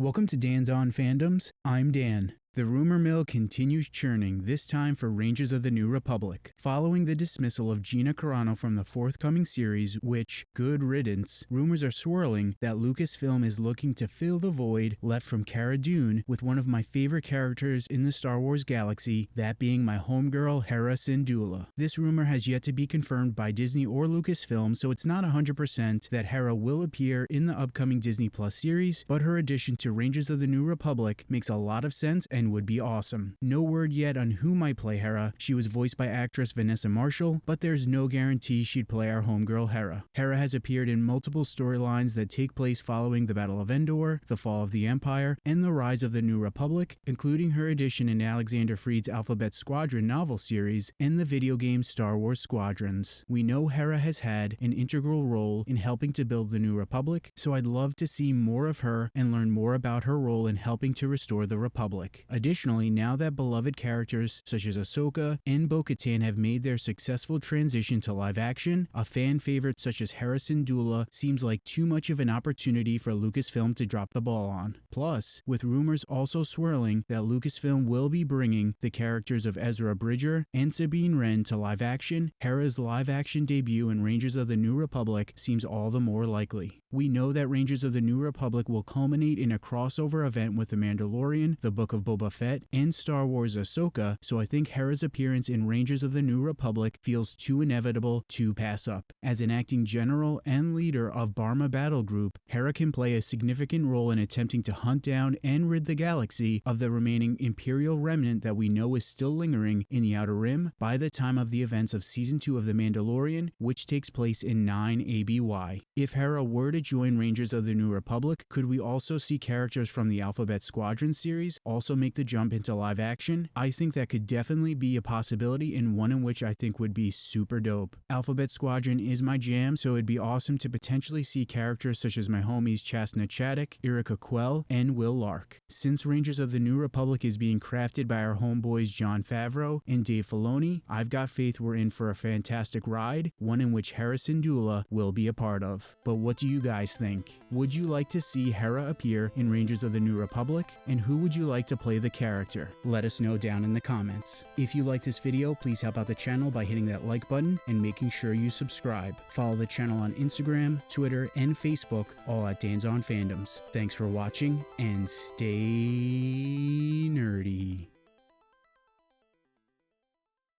Welcome to Dan's On Fandoms. I'm Dan. The rumor mill continues churning, this time for Rangers of the New Republic. Following the dismissal of Gina Carano from the forthcoming series, which, good riddance, rumors are swirling that Lucasfilm is looking to fill the void left from Cara Dune with one of my favorite characters in the Star Wars galaxy, that being my homegirl Hera Syndulla. This rumor has yet to be confirmed by Disney or Lucasfilm, so it's not 100% that Hera will appear in the upcoming Disney Plus series, but her addition to Rangers of the New Republic makes a lot of sense and would be awesome. No word yet on who might play Hera. She was voiced by actress Vanessa Marshall, but there's no guarantee she'd play our homegirl Hera. Hera has appeared in multiple storylines that take place following the Battle of Endor, the fall of the Empire, and the rise of the New Republic, including her addition in Alexander Freed's Alphabet Squadron novel series and the video game Star Wars Squadrons. We know Hera has had an integral role in helping to build the New Republic, so I'd love to see more of her and learn more about her role in helping to restore the Republic. Additionally, now that beloved characters such as Ahsoka and Bo-Katan have made their successful transition to live action, a fan favorite such as Hera Syndulla seems like too much of an opportunity for Lucasfilm to drop the ball on. Plus, with rumors also swirling that Lucasfilm will be bringing the characters of Ezra Bridger and Sabine Wren to live action, Hera's live action debut in Rangers of the New Republic seems all the more likely. We know that Rangers of the New Republic will culminate in a crossover event with The Mandalorian, The Book of Boba Boba Fett, and Star Wars Ahsoka, so I think Hera's appearance in Rangers of the New Republic feels too inevitable to pass up. As an acting general and leader of Barma Battle Group, Hera can play a significant role in attempting to hunt down and rid the galaxy of the remaining Imperial remnant that we know is still lingering in the Outer Rim by the time of the events of Season 2 of The Mandalorian, which takes place in 9 ABY. If Hera were to join Rangers of the New Republic, could we also see characters from the Alphabet Squadron series also make the jump into live action, I think that could definitely be a possibility and one in which I think would be super dope. Alphabet Squadron is my jam, so it'd be awesome to potentially see characters such as my homies Chass na Chadic, Yrica Quell, and Wyl Lark. Since Rangers of the New Republic is being crafted by our homeboys Jon Favreau and Dave Filoni, I've got faith we're in for a fantastic ride, one in which Hera Syndulla will be a part of. But what do you guys think? Would you like to see Hera appear in Rangers of the New Republic? And who would you like to play the the character? Let us know down in the comments. If you like this video, please help out the channel by hitting that like button and making sure you subscribe. Follow the channel on Instagram, Twitter, and Facebook, all at Dan's On Fandoms. Thanks for watching, and stay.